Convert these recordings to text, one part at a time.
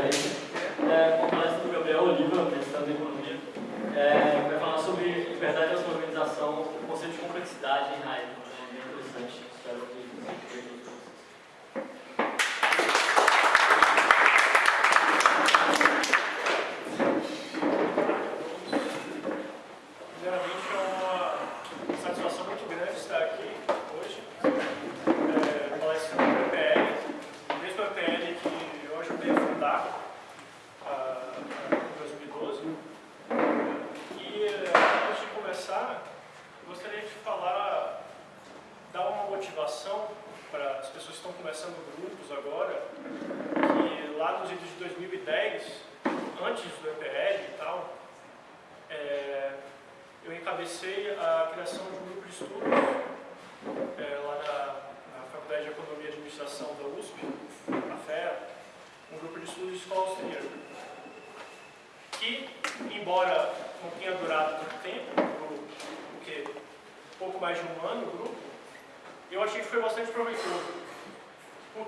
Guimarães, é, com palestra do Gabriel Oliva, mestrado é em Economia, é, vai falar sobre liberdade e organização, o conceito de complexidade em Heidegger, né? é bem interessante.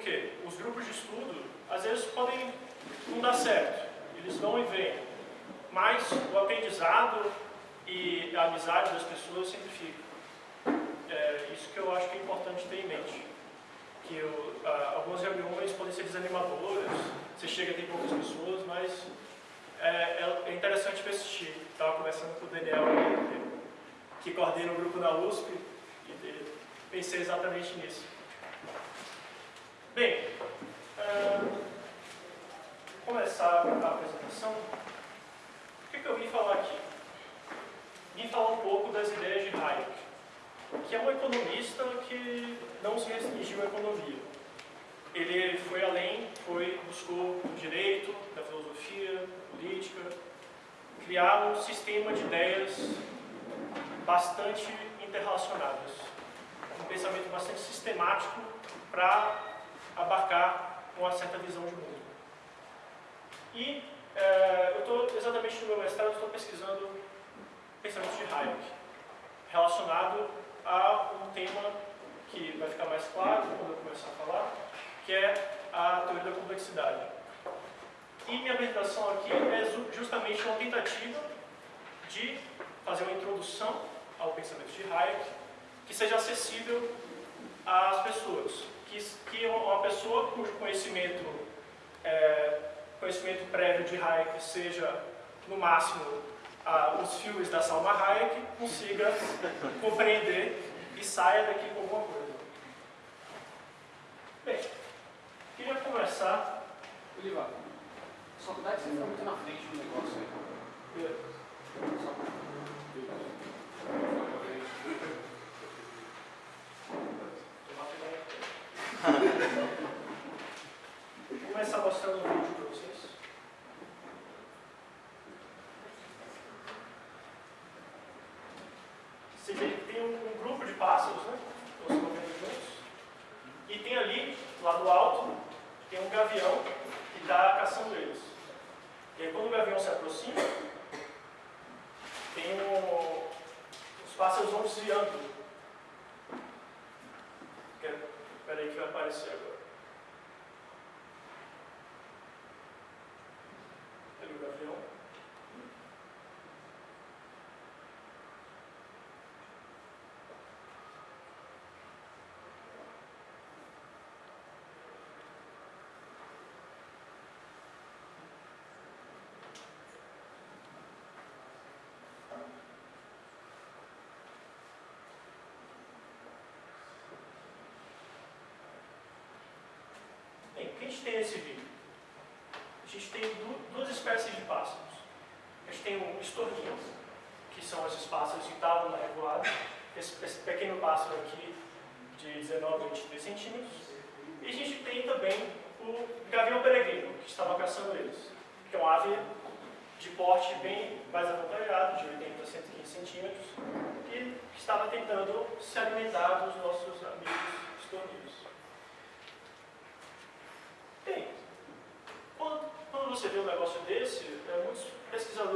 quê? Os grupos de estudo, às vezes, podem não dar certo. Eles vão e vêm. Mas o aprendizado e a amizade das pessoas sempre fica. É isso que eu acho que é importante ter em mente. Que eu, ah, algumas reuniões podem ser desanimadoras, você chega tem poucas pessoas, mas é, é, é interessante persistir. Estava conversando com o Daniel, que coordena o grupo da USP, e pensei exatamente nisso. Bem, uh, começar a apresentação. O que, que eu vim falar aqui? Vim falar um pouco das ideias de Hayek, que é um economista que não se restringiu à economia. Ele foi além, foi, buscou o direito, da filosofia, política, criar um sistema de ideias bastante interrelacionadas, um pensamento bastante sistemático para abarcar uma certa visão de mundo. E é, eu estou exatamente no meu mestrado, estou pesquisando pensamentos de Hayek, relacionado a um tema que vai ficar mais claro quando eu começar a falar, que é a teoria da complexidade. E minha apresentação aqui é justamente uma tentativa de fazer uma introdução ao pensamento de Hayek que seja acessível às pessoas que, que uma pessoa cujo conhecimento, é, conhecimento prévio de Hayek seja, no máximo, a, os filmes da Salma Hayek, consiga compreender e saia daqui com alguma coisa. Bem, queria conversar... Olivar, só dá que você está muito na frente do negócio aí. Só mostrar um vídeo para vocês. Você vê que tem um, grupo de pássaros, né? Juntos. E tem ali, lá no alto, tem um gavião que está caçando eles. E aí, quando o gavião se aproxima, tem um, os pássaros vão desviando. Espera aí que vai aparecer agora. gente tem nesse vídeo? A gente tem duas espécies de pássaros. A gente tem o estorninho, que são esses pássaros que estavam na regulada. Esse, esse pequeno pássaro aqui, de 19 a 22 centímetros. E a gente tem também o gavião peregrino, que estava caçando eles. Que é uma ave de porte bem mais avantajado, de 80 a 115 centímetros, e que estava tentando se alimentar dos nossos amigos estorninhos.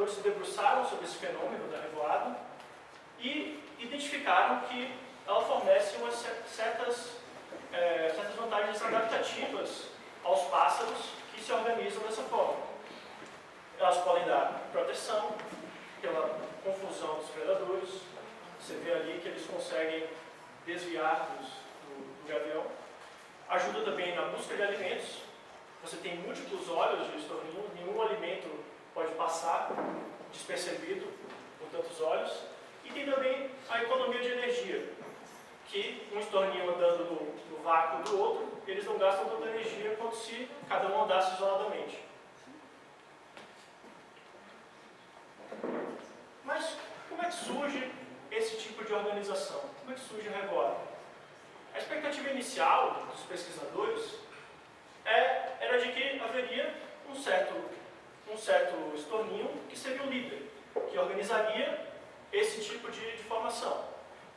se debruçaram sobre esse fenômeno da revoada e identificaram que ela fornece umas certas, é, certas vantagens adaptativas aos pássaros que se organizam dessa forma. Elas podem dar proteção pela confusão dos predadores, você vê ali que eles conseguem desviar dos, do, do gavião, ajuda também na busca de alimentos, você tem múltiplos olhos de nenhum alimento pode passar despercebido por tantos olhos. E tem também a economia de energia, que um estorninho andando no, no vácuo do outro, eles não gastam tanta energia quanto se cada um andasse isoladamente. Mas como é que surge esse tipo de organização? Como é que surge a revoada? A expectativa inicial dos pesquisadores é, era de que haveria um certo, um certo estorninho que seria o líder, que organizaria esse tipo de, de formação,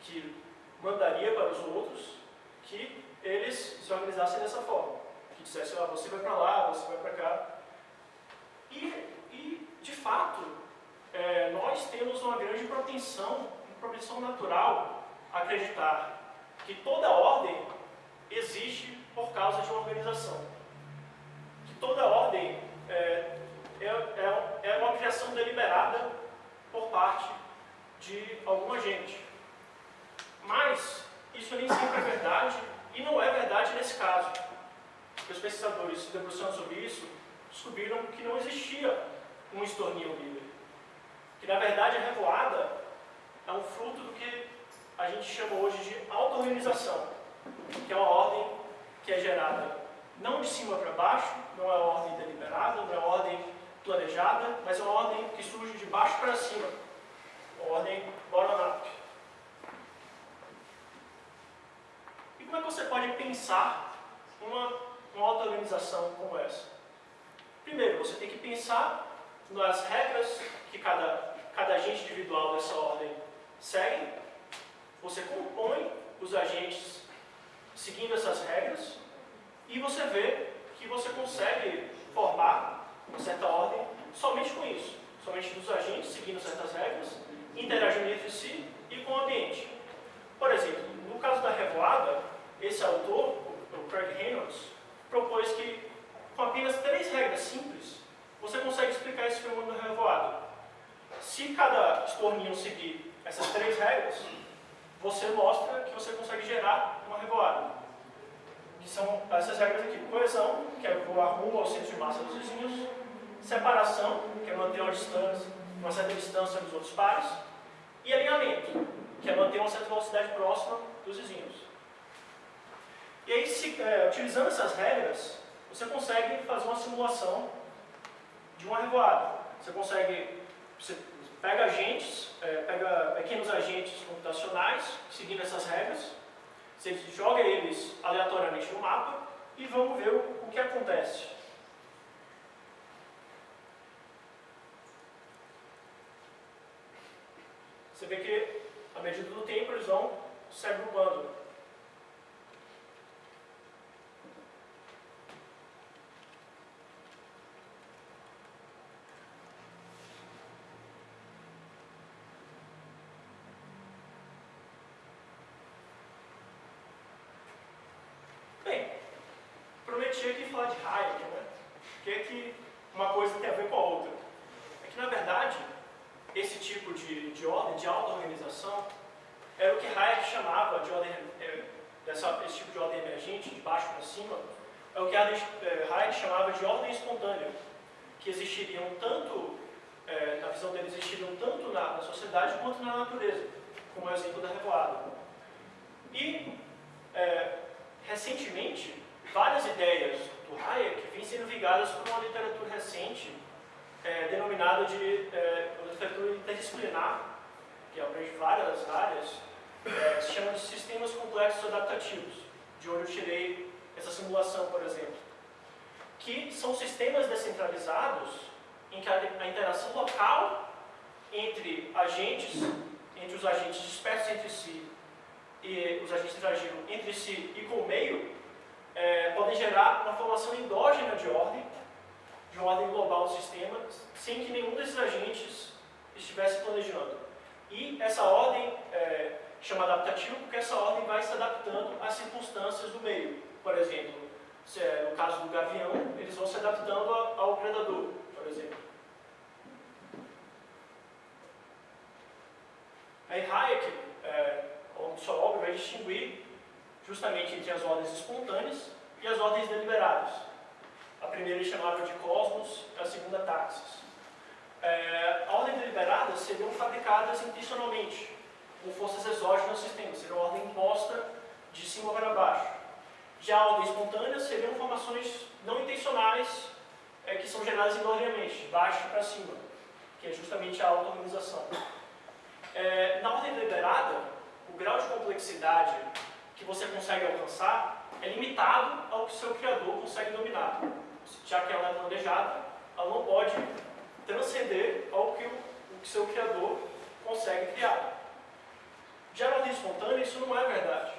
que mandaria para os outros que eles se organizassem dessa forma, que dissessem, ah, você vai para lá, você vai para cá. E, e, de fato, é, nós temos uma grande propensão, uma propensão natural a acreditar que toda ordem existe por causa de uma organização. Que toda ordem é, é, é, é uma criação deliberada por parte de alguma gente. Mas isso nem sempre é verdade e não é verdade nesse caso. Os pesquisadores se debruçando sobre isso descobriram que não existia um estorninho livre. Que na verdade a revoada é um fruto do que a gente chama hoje de auto-organização, que é uma ordem que é gerada não de cima para baixo, não é uma ordem deliberada, não é ordem planejada, mas é uma ordem que surge de baixo para cima, uma ordem bottom-up. E como é que você pode pensar uma, uma auto-organização como essa? Primeiro, você tem que pensar nas regras que cada, cada agente individual dessa ordem segue. Você compõe os agentes seguindo essas regras e você vê que você consegue formar uma certa ordem somente com isso. Somente dos agentes seguindo certas regras, interagindo entre si e com o ambiente. Por exemplo, no caso da revoada, esse autor, o Craig Reynolds, propôs que com apenas três regras simples, você consegue explicar esse fenômeno da revoada. Se estorninho seguir essas três regras, você mostra que você consegue gerar uma revoada. Que são essas regras aqui. Coesão, que é voar rumo ao centro de massa dos vizinhos. Separação, que é manter uma distância, uma certa distância dos outros pares. E alinhamento, que é manter uma certa velocidade próxima dos vizinhos. E aí, se, é, utilizando essas regras, você consegue fazer uma simulação de uma revoada. Você consegue, você pega agentes, é, pega pequenos agentes computacionais, seguindo essas regras, você joga eles aleatoriamente no mapa e vamos ver o, o que acontece. Você vê que, à medida do tempo, eles vão se agrupando. Prometi aqui falar de Hayek, né? Que é que uma coisa tem a ver com a outra? É que, na verdade, esse tipo de, de ordem, de auto-organização, era o que Hayek chamava de ordem, é, dessa, esse tipo de ordem emergente, de baixo para cima, é o que é, Hayek chamava de ordem espontânea, que existiriam tanto, é, na visão dele, existiriam tanto na, na sociedade quanto na natureza, como é o exemplo da revoada. E, é, recentemente, várias ideias do Hayek vêm sendo ligadas por uma literatura recente é, denominada de é, literatura interdisciplinar, que abrange várias áreas, é, se chama de sistemas complexos adaptativos, de onde eu tirei essa simulação, por exemplo, que são sistemas descentralizados em que a, a interação local entre agentes, entre os agentes dispersos entre si e os agentes interagindo entre si e com o meio, é, podem gerar uma formação endógena de ordem, de ordem global do sistema, sem que nenhum desses agentes estivesse planejando. E essa ordem é, chama adaptativa porque essa ordem vai se adaptando às circunstâncias do meio. Por exemplo, se, é no caso do gavião, eles vão se adaptando ao predador, por exemplo. Aí Hayek, é, ao longo de sua obra, vai distinguir justamente entre as ordens espontâneas e as ordens deliberadas. A primeira eles chamavam de cosmos, a segunda taxis. É, a ordem deliberada seriam fabricadas intencionalmente, com forças exógenas no sistema, seria uma ordem imposta de cima para baixo. Já a ordem espontânea seriam formações não intencionais é, que são geradas involuntariamente, de baixo para cima, que é justamente a auto-organização. É, na ordem deliberada, o grau de complexidade que você consegue alcançar é limitado ao que seu criador consegue dominar. Já que ela é planejada, ela não pode transcender ao que o, que seu criador consegue criar. Na ordem espontânea, isso não é verdade.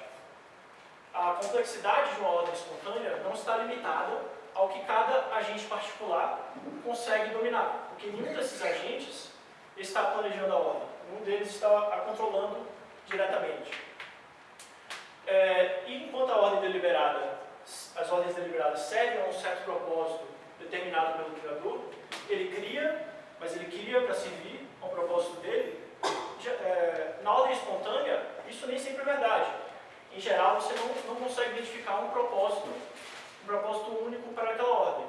A complexidade de uma ordem espontânea não está limitada ao que cada agente particular consegue dominar, porque nenhum desses agentes está planejando a ordem, nenhum deles está a controlando diretamente. É, e enquanto a ordem deliberada, as ordens deliberadas servem a um certo propósito determinado pelo criador, ele cria, mas ele cria para servir ao propósito dele. É, na ordem espontânea, isso nem sempre é verdade. Em geral, você não, não consegue identificar um propósito, um propósito único para aquela ordem.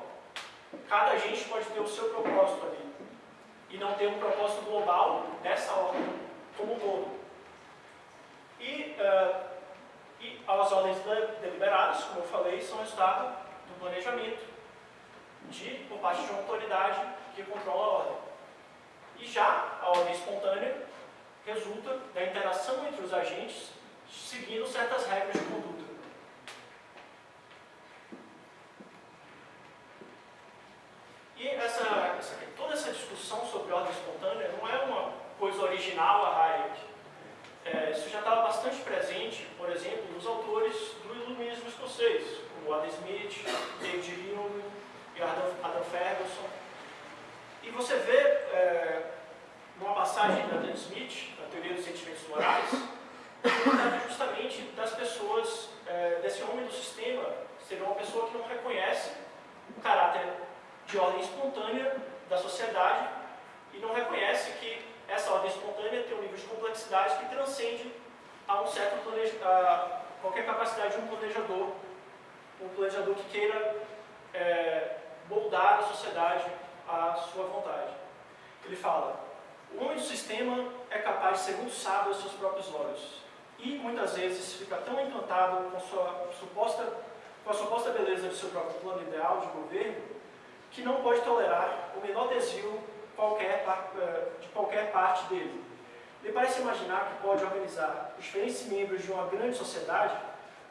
Cada agente pode ter o seu propósito ali e não ter um propósito global dessa ordem como um todo. E uh, e as ordens deliberadas, como eu falei, são resultado do planejamento de, por parte de uma autoridade que controla a ordem. E já a ordem espontânea resulta da interação entre os agentes seguindo certas regras de conduta. E essa, essa, toda essa discussão sobre ordem espontânea não é uma coisa original a Hayek. É, isso já estava bastante presente, por exemplo, nos autores do iluminismo escocês, como Adam Smith, David Hume e Adam, Ferguson. E você vê, é, numa passagem da Adam Smith, na Teoria dos Sentimentos Morais, que justamente das pessoas, é, desse homem do sistema, seria uma pessoa que não reconhece o caráter de ordem espontânea da sociedade e não reconhece que essa ordem espontânea tem um nível de complexidade que transcende a um certo a qualquer capacidade de um planejador, um planejador que queira é, moldar a sociedade à sua vontade. Ele fala, o homem do sistema é capaz de ser muito sábio aos seus próprios olhos e muitas vezes fica tão encantado com, sua suposta, com a suposta beleza de seu próprio plano ideal de governo que não pode tolerar o menor desvio qualquer, eh, de qualquer parte dele. Ele parece imaginar que pode organizar os diferentes membros de uma grande sociedade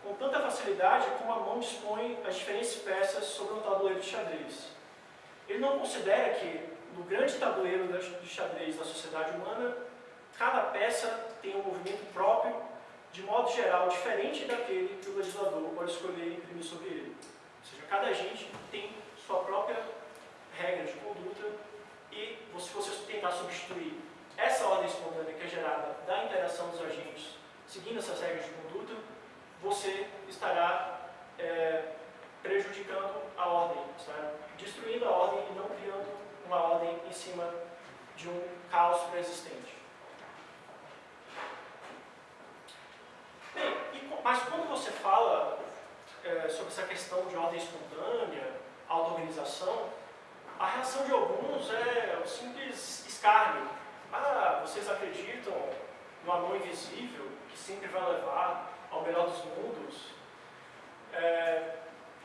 com tanta facilidade como a mão dispõe as diferentes peças sobre um tabuleiro de xadrez. Ele não considera que, no grande tabuleiro de xadrez da sociedade humana, cada peça tem um movimento próprio, de modo geral, diferente daquele que o legislador pode escolher imprimir sobre ele. Ou seja, cada agente tem sua própria regra de conduta e se você tentar substituir essa ordem espontânea que é gerada da interação dos agentes, seguindo essas regras de conduta, você estará é, prejudicando a ordem, estará destruindo a ordem e não criando uma ordem em cima de um caos pré-existente. Bem, mas quando você fala é, sobre essa questão de ordem espontânea, auto-organização, a reação de alguns é o simples escárnio. Ah, vocês acreditam no amor invisível que sempre vai levar ao melhor dos mundos? É,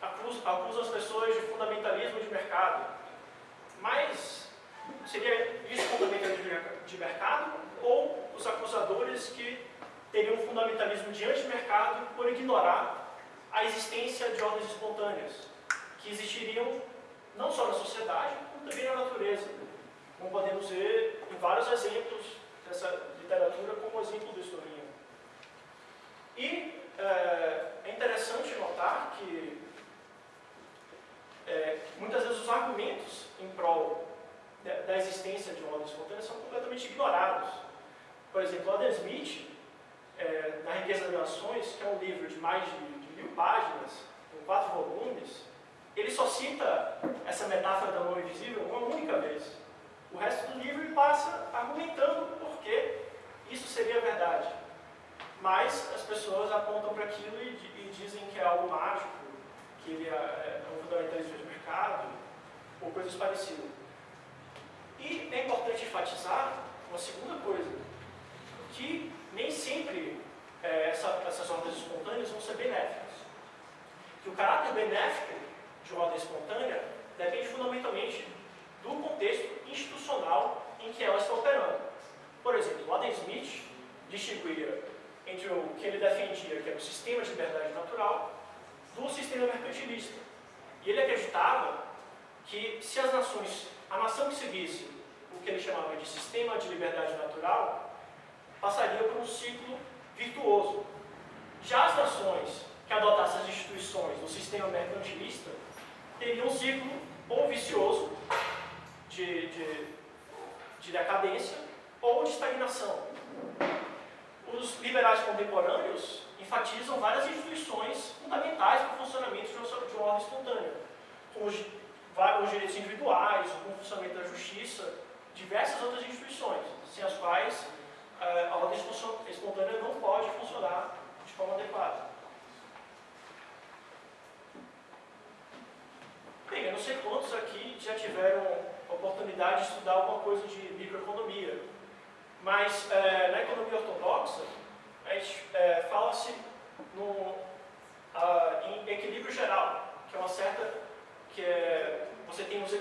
acusam, acusam as pessoas de fundamentalismo de mercado. Mas seria isso fundamentalismo de mercado ou os acusadores que teriam fundamentalismo de anti-mercado por ignorar a existência de ordens espontâneas, que existiriam não só na sociedade, como também na natureza. Como podemos ver em vários exemplos dessa literatura, como o exemplo do historinho. E é, é interessante notar que é, muitas vezes os argumentos em prol da, existência de uma ordem espontânea são completamente ignorados. Por exemplo, Adam Smith, é, na Riqueza das Nações, que é um livro de mais de, de mil páginas, com quatro volumes, ele só cita essa metáfora da mão invisível uma única vez. O resto do livro ele passa argumentando por que isso seria verdade. mas as pessoas apontam para aquilo e, e, dizem que é algo mágico, que ele é, é um fundamentalista de mercado, ou coisas parecidas. E é importante enfatizar uma segunda coisa, que nem sempre é, essa, essas ordens espontâneas vão ser benéficas. Que o caráter benéfico de ordem espontânea depende fundamentalmente do contexto institucional em que ela está operando. Por exemplo, Adam Smith distinguia entre o que ele defendia, que era o sistema de liberdade natural, do sistema mercantilista. E ele acreditava que se as nações, a nação que seguisse o que ele chamava de sistema de liberdade natural, passaria por um ciclo virtuoso. Já as nações que adotassem as instituições do sistema mercantilista teriam um ciclo ou vicioso de, de, de decadência ou de estagnação. Os liberais contemporâneos enfatizam várias instituições fundamentais para o funcionamento de uma ordem espontânea, como os direitos individuais, o funcionamento da justiça, diversas outras instituições, sem as quais eh, a ordem espontânea não pode funcionar de forma adequada. Bem, eu não sei quantos aqui já tiveram oportunidade de estudar alguma coisa de microeconomia, mas é, na economia ortodoxa, é, fala-se em equilíbrio geral, que é uma certa. que é, você tem os,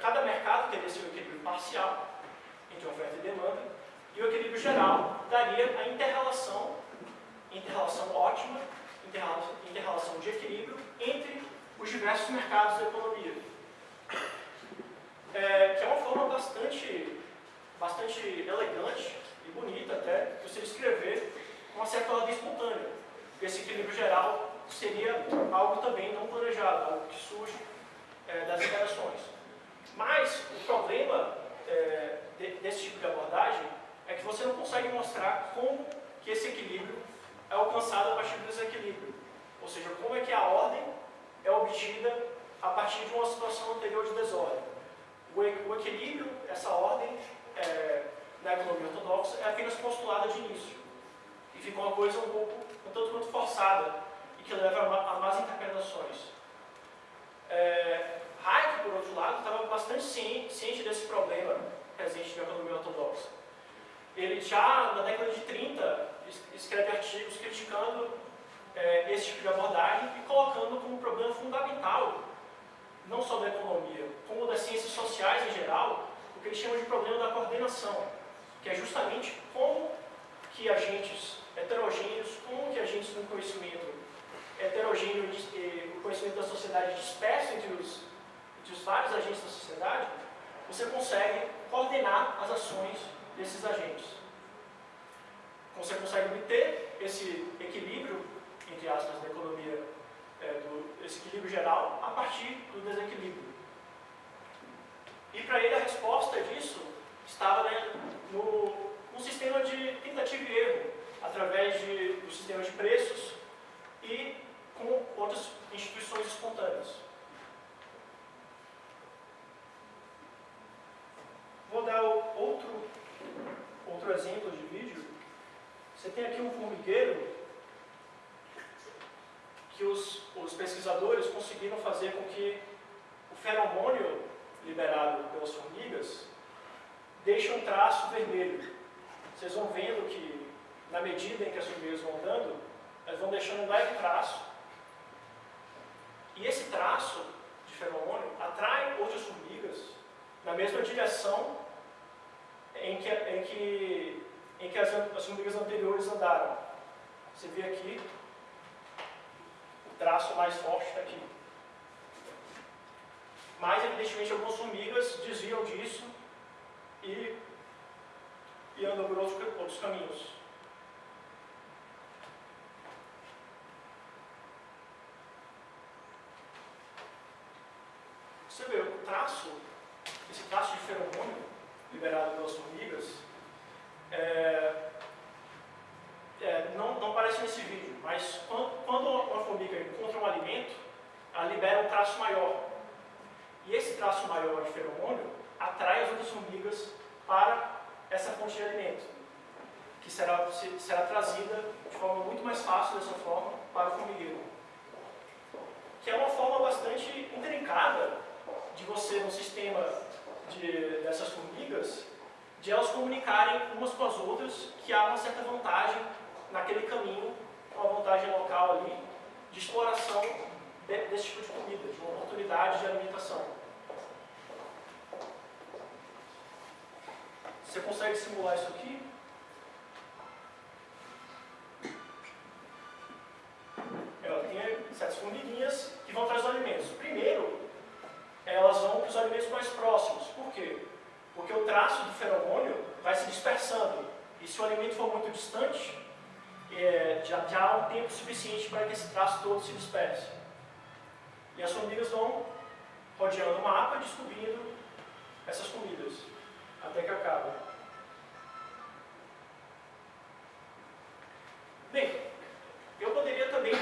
cada mercado teria seu equilíbrio parcial entre oferta e demanda, e o equilíbrio geral daria a interrelação, interrelação ótima, interrelação de equilíbrio entre os diversos mercados da economia. É, que é uma forma bastante, bastante elegante e bonita até, de você descrever uma certa ordem espontânea. Esse equilíbrio geral seria algo também não planejado, algo que surge é, das interações. Mas o problema é, de, desse tipo de abordagem é que você não consegue mostrar como que esse equilíbrio é alcançado a partir do desequilíbrio. Ou seja, como é que a ordem é obtida a partir de uma situação anterior de desordem. O, equilíbrio, essa ordem, é, na economia ortodoxa, é apenas postulada de início. E fica uma coisa um pouco, um tanto quanto forçada, e que leva a, a más interpretações. É, Hayek, por outro lado, estava bastante ciente desse problema presente na economia ortodoxa. Ele já, na década de 30, escreve artigos criticando é, esse tipo de abordagem e colocando como problema fundamental, não só da economia, como das ciências sociais em geral, o que ele chama de problema da coordenação, que é justamente como que agentes heterogêneos, como que agentes do conhecimento heterogêneo, o conhecimento da sociedade disperso entre os, entre os vários agentes da sociedade, você consegue coordenar as ações desses agentes. Você consegue obter esse equilíbrio entre aspas, da economia, é, do, equilíbrio geral, a partir do desequilíbrio. E para ele a resposta disso estava né, no, no sistema de tentativa e erro, através de, do sistema de preços e com outras instituições espontâneas. Vou dar outro, outro exemplo de vídeo. Você tem aqui um formigueiro que os, os pesquisadores conseguiram fazer com que o feromônio liberado pelas formigas deixe um traço vermelho. Vocês vão vendo que, na medida em que as formigas vão andando, elas vão deixando um leve traço. E esse traço de feromônio atrai outras formigas na mesma direção em que, em que, em que as, as formigas anteriores andaram. Você vê aqui traço mais forte está aqui. Mas, evidentemente, algumas formigas desviam disso e, e andam por outros, outros caminhos. Você vê, o traço, esse traço de feromônio liberado pelas formigas, é, não, não aparece nesse vídeo, mas quando, quando uma formiga encontra um alimento, ela libera um traço maior. E esse traço maior de feromônio atrai as outras formigas para essa fonte de alimento. que será, será trazida de forma muito mais fácil dessa forma para o formigueiro. Que é uma forma bastante intrincada de você, no sistema de, dessas formigas, de elas comunicarem umas com as outras que há uma certa vantagem naquele caminho, uma vantagem local ali, de exploração de, desse tipo de comida, de uma oportunidade de alimentação. Você consegue simular isso aqui? Tempo suficiente para que esse traço todo se disperse. E as formigas vão rodeando o mapa, descobrindo essas comidas, até que acaba. Bem, eu poderia também,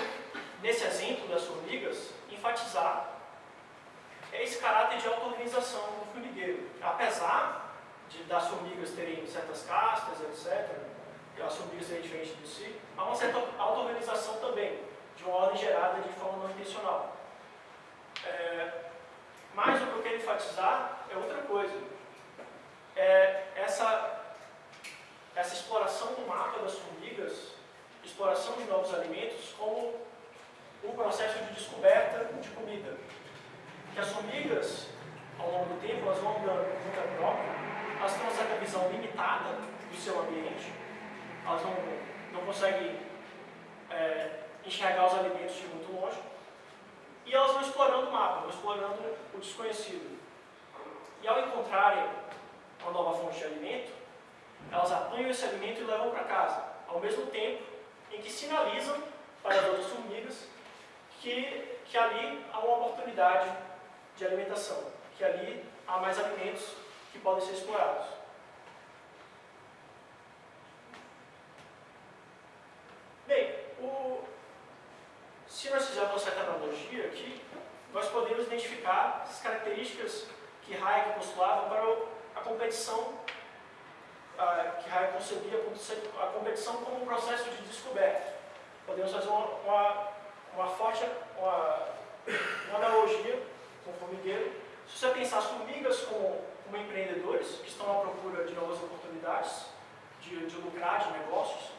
nesse exemplo das formigas, enfatizar esse caráter de auto-organização do formigueiro. Apesar de, das formigas terem certas castas, etc., as formigas serem diferentes de si, há uma certa auto-organização também, de uma ordem gerada de forma não intencional. É, mas o que eu quero enfatizar é outra coisa. É essa, essa exploração do mapa das formigas, exploração de novos alimentos, como um processo de descoberta de comida. Que as formigas, ao longo do tempo, elas vão andando por conta própria, elas têm uma certa visão limitada do seu ambiente, elas não, não conseguem é, enxergar os alimentos de muito longe, e elas vão explorando o mapa, vão explorando o desconhecido. E ao encontrarem uma nova fonte de alimento, elas apanham esse alimento e levam para casa, ao mesmo tempo em que sinalizam para as outras formigas que, que ali há uma oportunidade de alimentação, que ali há mais alimentos que podem ser explorados. Bem, o, se nós fizermos uma certa analogia aqui, nós podemos identificar as características que Hayek postulava para a competição, que Hayek concebia a competição como um processo de descoberta. Podemos fazer uma, uma, uma forte uma, uma analogia com o formigueiro. Se você pensar as formigas como, como empreendedores que estão à procura de novas oportunidades, de, de lucrar, de negócios,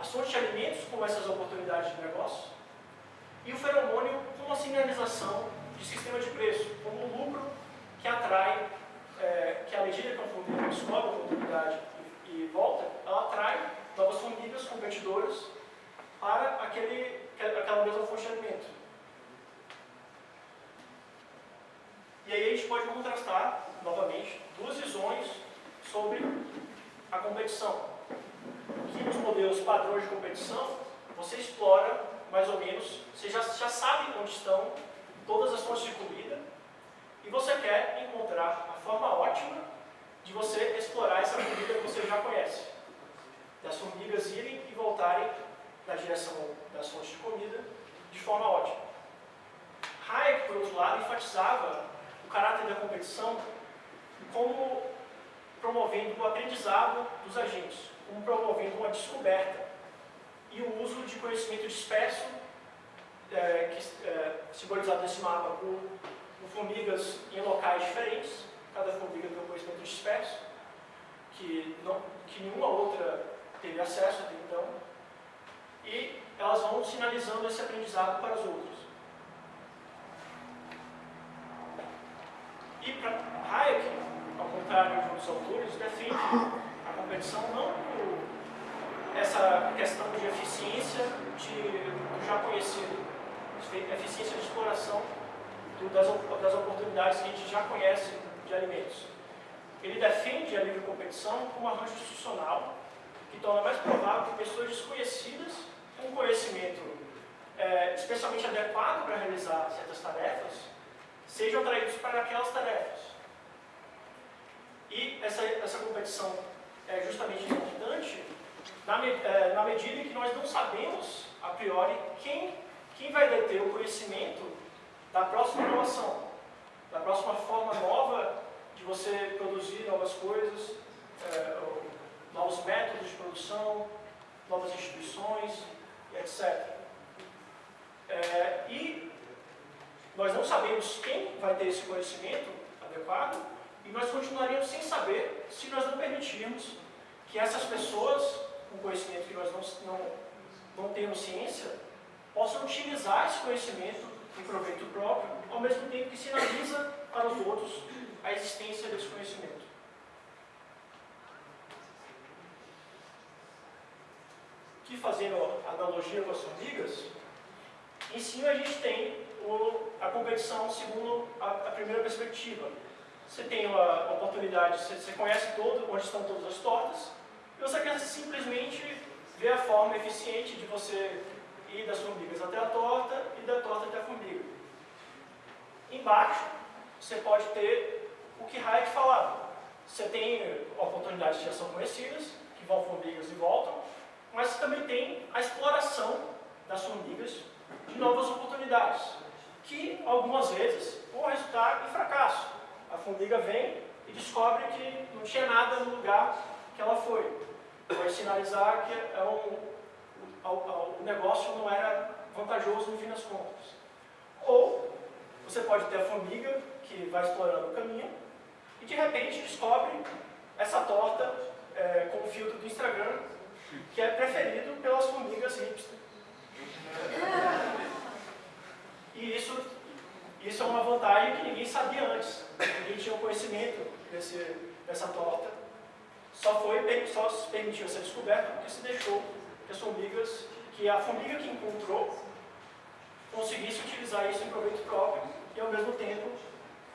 as fontes de alimentos como essas oportunidades de negócios, e o feromônio como uma sinalização de sistema de preço, como um lucro que atrai, é, que à medida que a formiga descobre a oportunidade e, e, volta, ela atrai novas formigas competidoras para aquele, aquela mesma fonte de alimento. E aí a gente pode contrastar, novamente, duas visões sobre a competição. Que nos modelos padrões de competição, você explora mais ou menos, você já, já sabe onde estão todas as fontes de comida e você quer encontrar a forma ótima de você explorar essa comida que você já conhece. Das formigas irem e voltarem na direção das fontes de comida de forma ótima. Hayek, por outro lado, enfatizava o caráter da competição como promovendo o aprendizado dos agentes, como promovendo uma descoberta e o uso de conhecimento disperso, é, que, é, simbolizado nesse mapa por, por, formigas em locais diferentes, cada formiga tem um conhecimento disperso, que, não, que nenhuma outra teve acesso até então, e elas vão sinalizando esse aprendizado para as outras. E para Hayek, ao contrário de outros autores, defende a competição não por essa questão de eficiência de, do já conhecido, eficiência de exploração do, das, das oportunidades que a gente já conhece de alimentos. Ele defende a livre competição como um arranjo institucional que torna mais provável que pessoas desconhecidas, com conhecimento é, especialmente adequado para realizar certas tarefas, sejam atraídos para aquelas tarefas. E essa, essa competição é justamente importante na, é, na medida em que nós não sabemos, a priori, quem, quem vai deter o conhecimento da próxima inovação, da próxima forma nova de você produzir novas coisas, é, novos métodos de produção novas instituições, etc. É, e nós não sabemos quem vai ter esse conhecimento adequado e nós continuaríamos sem saber se nós não permitirmos que essas pessoas, com conhecimento que nós não, não, não temos ciência, possam utilizar esse conhecimento em proveito próprio, ao mesmo tempo que sinaliza para os outros a existência desse conhecimento. Que fazendo analogia com as formigas, em cima a gente tem o, a competição segundo a, a, primeira perspectiva. Você tem a oportunidade, você, você conhece todo, onde estão todas as tortas, e você quer simplesmente ver a forma eficiente de você ir das formigas até a torta e da torta até a formiga. Embaixo, você pode ter o que Hayek falava. Você tem oportunidades que já são conhecidas, que vão formigas e voltam, mas você também tem a exploração das formigas de novas oportunidades, que algumas vezes vão resultar em fracasso. A formiga vem e descobre que não tinha nada no lugar que ela foi. Vai sinalizar que é um, o, negócio não era vantajoso no fim das contas. Ou você pode ter a formiga que vai explorando o caminho e de repente descobre essa torta é, com o filtro do Instagram que é preferido pelas formigas hipster. E isso, isso é uma vantagem que ninguém sabia antes. Ninguém tinha o conhecimento desse, dessa torta. Só, foi, só se permitiu ser descoberto porque se deixou que as formigas, que a formiga que encontrou conseguisse utilizar isso em proveito próprio e ao mesmo tempo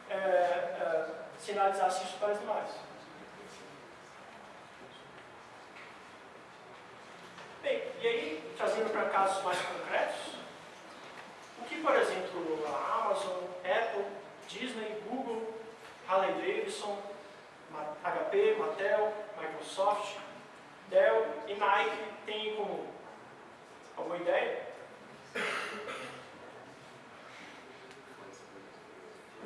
é, é, sinalizasse isso para as demais. Bem, e aí, trazendo para casos mais concretos, o que, por exemplo, a Amazon, Apple, Disney, Google, Harley Davidson, HP, Mattel, Microsoft, Dell e Nike têm em comum? Alguma ideia?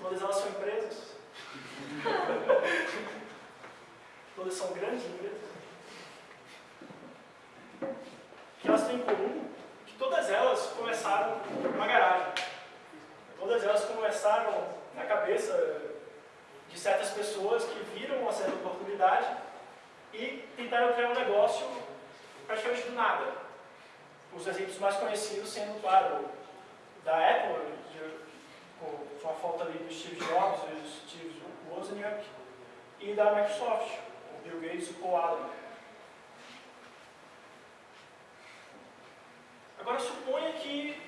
Todas elas são empresas. Todas são grandes empresas. que elas têm em comum que todas elas começaram numa garagem. Todas elas começaram na cabeça de certas pessoas que viram uma certa oportunidade e tentaram criar um negócio praticamente do nada. Os exemplos mais conhecidos sendo, claro, da Apple, de, com a falta ali do Steve Jobs do Steve Wozniak, e da Microsoft, o Bill Gates e o Paul Allen. Agora, suponha que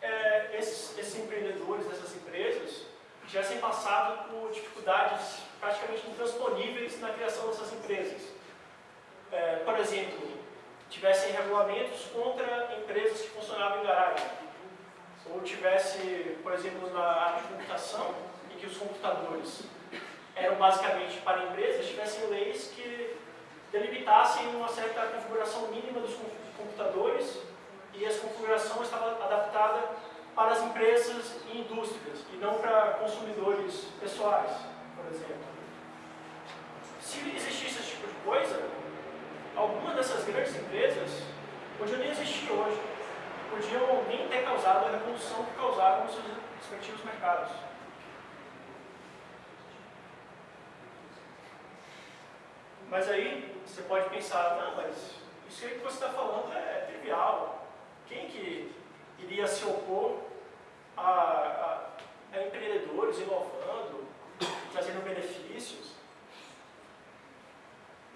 é, esses, esses, empreendedores dessas empresas tivessem passado por dificuldades praticamente intransponíveis na criação dessas empresas. É, por exemplo, tivessem regulamentos contra empresas que funcionavam em garagem. Ou tivesse, por exemplo, na área de computação, em que os computadores eram basicamente para empresas, tivessem leis que delimitassem uma certa configuração mínima dos computadores e essa configuração estava adaptada para as empresas e indústrias e não para consumidores pessoais, por exemplo. Se existisse esse tipo de coisa, algumas dessas grandes empresas podiam nem existir hoje, podiam nem ter causado a revolução que causaram nos seus respectivos mercados. Mas aí você pode pensar, não, mas isso aí que você está falando é trivial, quem que iria se opor a, a, a empreendedores inovando, trazendo benefícios?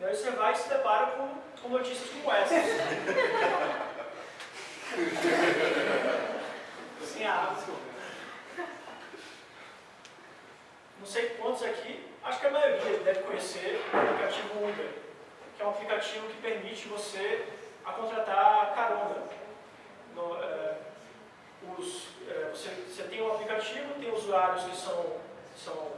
E aí você vai e se depara com, com notícias como essa. Sem água. Não sei quantos aqui, acho que a maioria deve conhecer o aplicativo Uber, que é um aplicativo que permite você a contratar carona no, é, os, é, você, você, tem um aplicativo, tem usuários que são, são,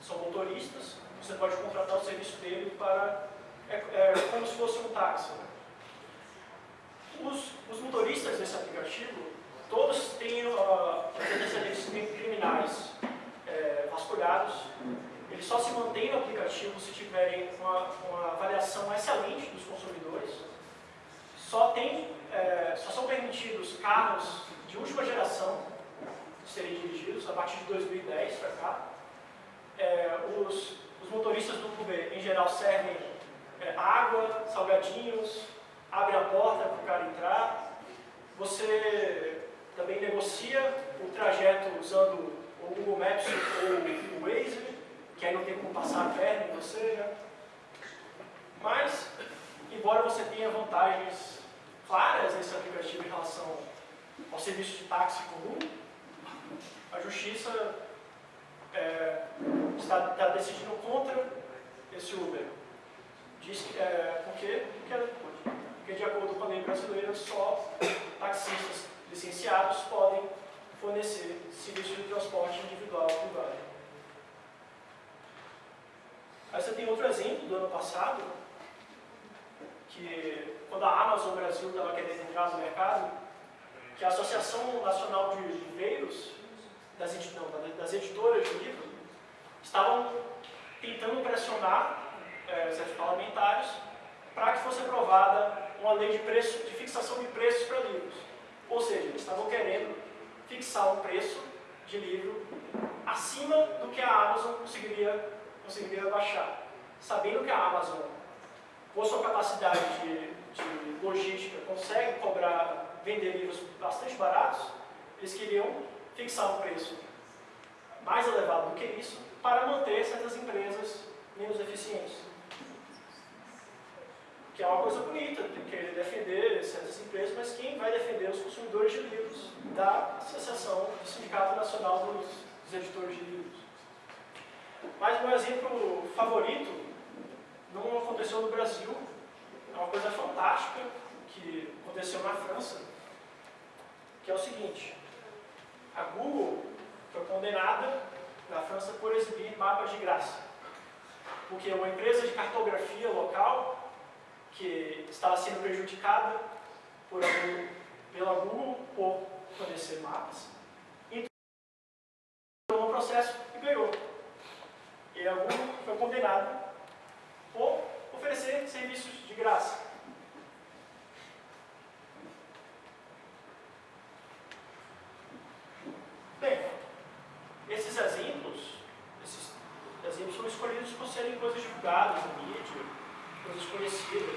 são motoristas, você pode contratar o serviço dele para. É, é como se fosse um táxi. Né? Os, os, motoristas desse aplicativo, todos têm uh, antecedentes criminais é, vasculhados, ele só se mantém no aplicativo se tiverem uma, uma avaliação excelente dos consumidores. Só, tem, é, só são permitidos carros de última geração serem dirigidos a partir de 2010 para cá. É, os, os, motoristas do Uber, em geral, servem água, salgadinhos, abrem a porta para o cara entrar. Você também negocia o trajeto usando o Google Maps ou o Waze, que aí não tem como passar a perna em você. Né? Mas, embora você tenha vantagens claras nesse aplicativo em relação ao serviço de táxi comum, a justiça é, está, está, decidindo contra esse Uber. Diz que, é, porque, porque, porque, de acordo com a lei brasileira, só taxistas licenciados podem fornecer serviço de transporte individual privado. Aí você tem outro exemplo do ano passado, que quando a Amazon Brasil estava querendo entrar no mercado, que a Associação Nacional de Livreiros, das, não, das editoras de livro, estavam tentando pressionar é, certos parlamentares para que fosse aprovada uma lei de, preço, de fixação de preços para livros. Ou seja, eles estavam querendo fixar um preço de livro acima do que a Amazon conseguiria, conseguiria baixar. Sabendo que a Amazon, por sua capacidade de, de logística, consegue cobrar, vender livros bastante baratos, eles queriam fixar um preço mais elevado do que isso para manter certas empresas menos eficientes que é uma coisa bonita, de querer defender certas empresas, mas quem vai defender os consumidores de livros da Associação do Sindicato Nacional dos, dos Editores de Livros. Mas meu exemplo favorito não aconteceu no Brasil, é uma coisa fantástica que aconteceu na França, que é o seguinte, a Google foi condenada na França por exibir mapas de graça, porque uma empresa de cartografia local que estava sendo prejudicada por algum, pela Google por fornecer mapas. Então, um processo e ganhou. E a Google foi condenada por oferecer serviços de graça. Bem, esses exemplos, esses exemplos são escolhidos por serem coisas divulgadas na mídia, coisas conhecidas.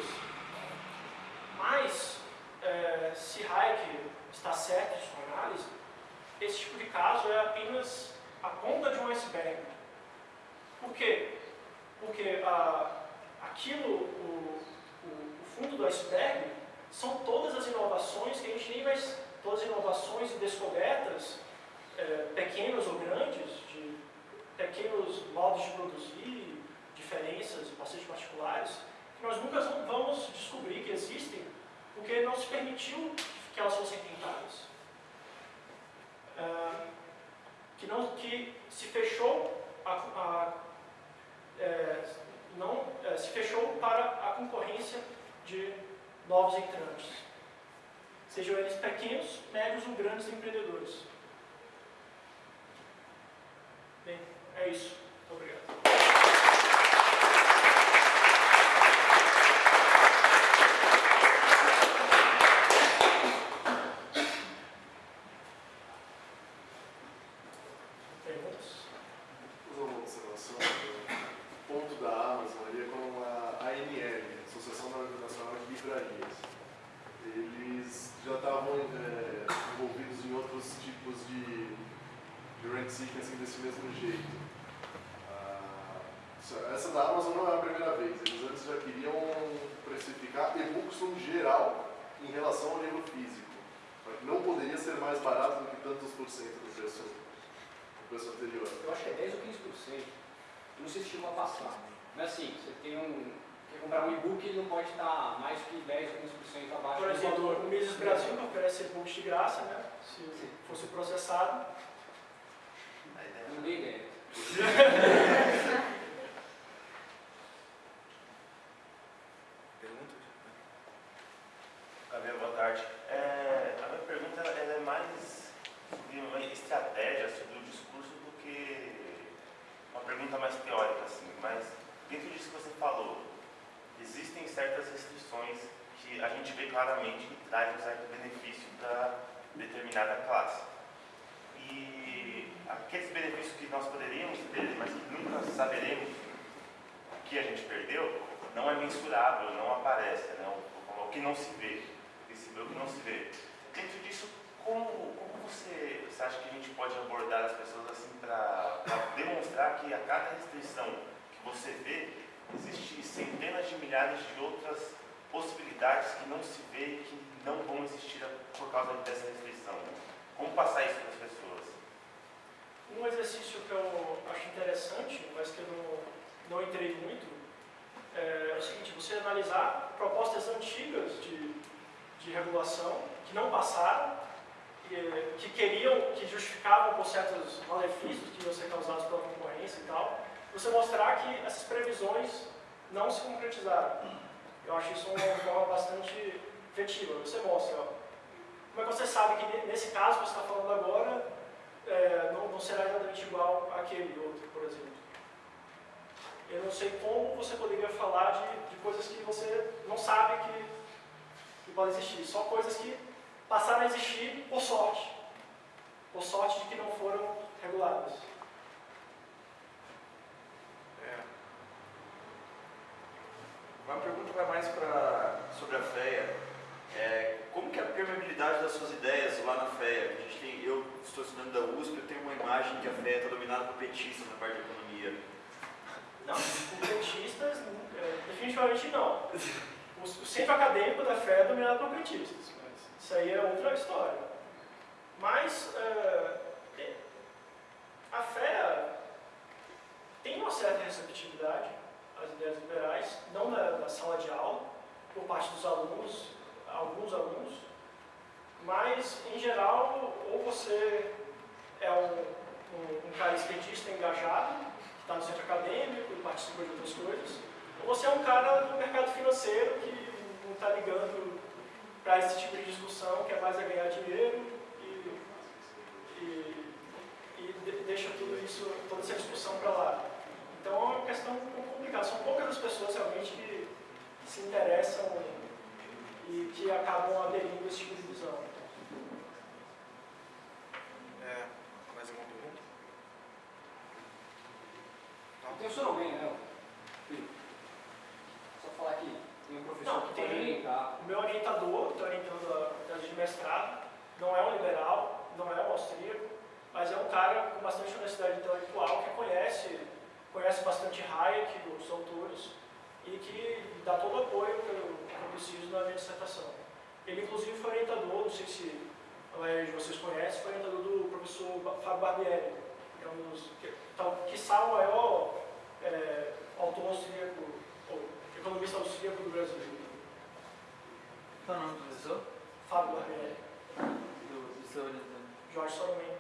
Vê claramente que traz um certo benefício para determinada classe. E aqueles benefícios que nós poderíamos ter, mas que nunca saberemos o que a gente perdeu, não é mensurável, não aparece, né? o, o que não se vê, o que se vê, o que não se vê. Dentro disso, como, como você, você acha que a gente pode abordar as pessoas assim para demonstrar que a cada restrição que você vê, existe centenas de milhares de outras possibilidades que não se vê e que não vão existir por causa dessa restrição? Como passar isso para as pessoas? Um exercício que eu acho interessante, mas que eu não, não entrei muito, é o seguinte, você analisar propostas antigas de, de regulação que não passaram, que, que queriam, que justificavam por certos malefícios que iam ser causados pela concorrência e tal, você mostrar que essas previsões não se concretizaram. Eu acho isso uma forma bastante efetiva. Você mostra, ó, como é que você sabe que nesse caso que você está falando agora, é, não, não será exatamente igual àquele outro, por exemplo? Eu não sei como você poderia falar de, de coisas que você não sabe que, que podem existir, só coisas que passaram a existir por sorte, por sorte de que não foram reguladas. Uma pergunta vai mais pra, sobre a FEA. É, como que é a permeabilidade das suas ideias lá na FEA? A gente tem, eu estou estudando da USP, eu tenho uma imagem que a FEA está dominada por petistas na parte de economia. Não, por petistas, definitivamente não. O, o centro acadêmico da FEA é dominado por petistas, mas isso aí é outra história. Mas é, a FEA tem uma certa receptividade às ideias liberais, não na, na sala de aula, por parte dos alunos, alguns alunos, mas, em geral, ou você é um, um, cara esquerdista engajado, que está no centro acadêmico e participa de outras coisas, ou você é um cara do mercado financeiro que não está ligando para esse tipo de discussão, que é mais a ganhar dinheiro e, e, e deixa tudo isso, toda essa discussão para lá. Então é uma questão complicada. São poucas as pessoas realmente que se interessam e que acabam aderindo a esse tipo de visão. É, mais alguma pergunta? Funcionou bem, né? Só falar que tem um professor Não, que tem- pode orientar. O meu orientador, estou orientando a tese de mestrado, não é um liberal, não é um austríaco, mas é um cara com bastante honestidade intelectual que conhece, conhece bastante Hayek, os autores, e que dá todo o apoio que eu, que eu preciso na minha dissertação. Ele, inclusive, foi orientador, não sei se de vocês conhece, foi orientador do professor Fábio Barbieri, que é um dos, que, tal, quiçá o maior é, autor austríaco, ou economista austríaco do Brasil. Qual é o nome do professor? Fábio Barbieri. Do professor Jorge Salomé.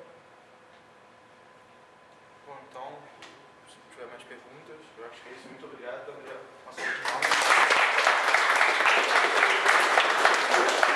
Bom, então, se tiver mais perguntas, eu acho que é isso. Muito obrigado. Então, já